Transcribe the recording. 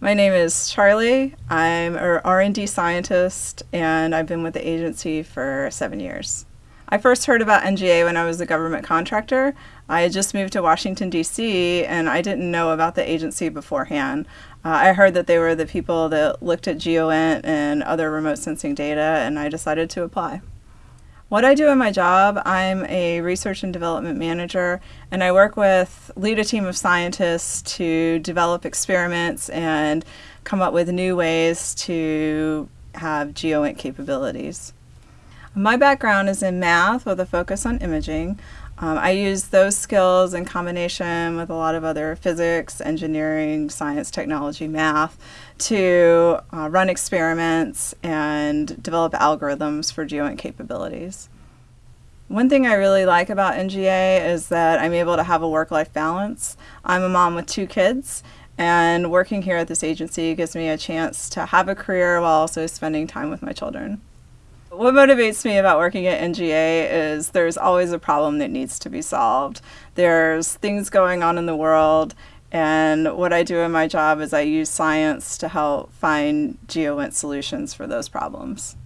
My name is Charlie. I'm a R&D scientist and I've been with the agency for seven years. I first heard about NGA when I was a government contractor. I had just moved to Washington, D.C., and I didn't know about the agency beforehand. Uh, I heard that they were the people that looked at GeoInt and other remote sensing data, and I decided to apply. What I do in my job, I'm a research and development manager, and I work with, lead a team of scientists to develop experiments and come up with new ways to have GeoInt capabilities. My background is in math with a focus on imaging. Um, I use those skills in combination with a lot of other physics, engineering, science, technology, math to uh, run experiments and develop algorithms for GeoInt capabilities. One thing I really like about NGA is that I'm able to have a work-life balance. I'm a mom with two kids and working here at this agency gives me a chance to have a career while also spending time with my children. What motivates me about working at NGA is there's always a problem that needs to be solved. There's things going on in the world, and what I do in my job is I use science to help find GeoInt solutions for those problems.